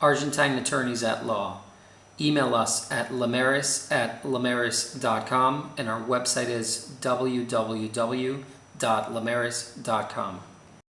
Argentine Attorneys at Law. Email us at lamaris at lamaris.com and our website is www.lamaris.com.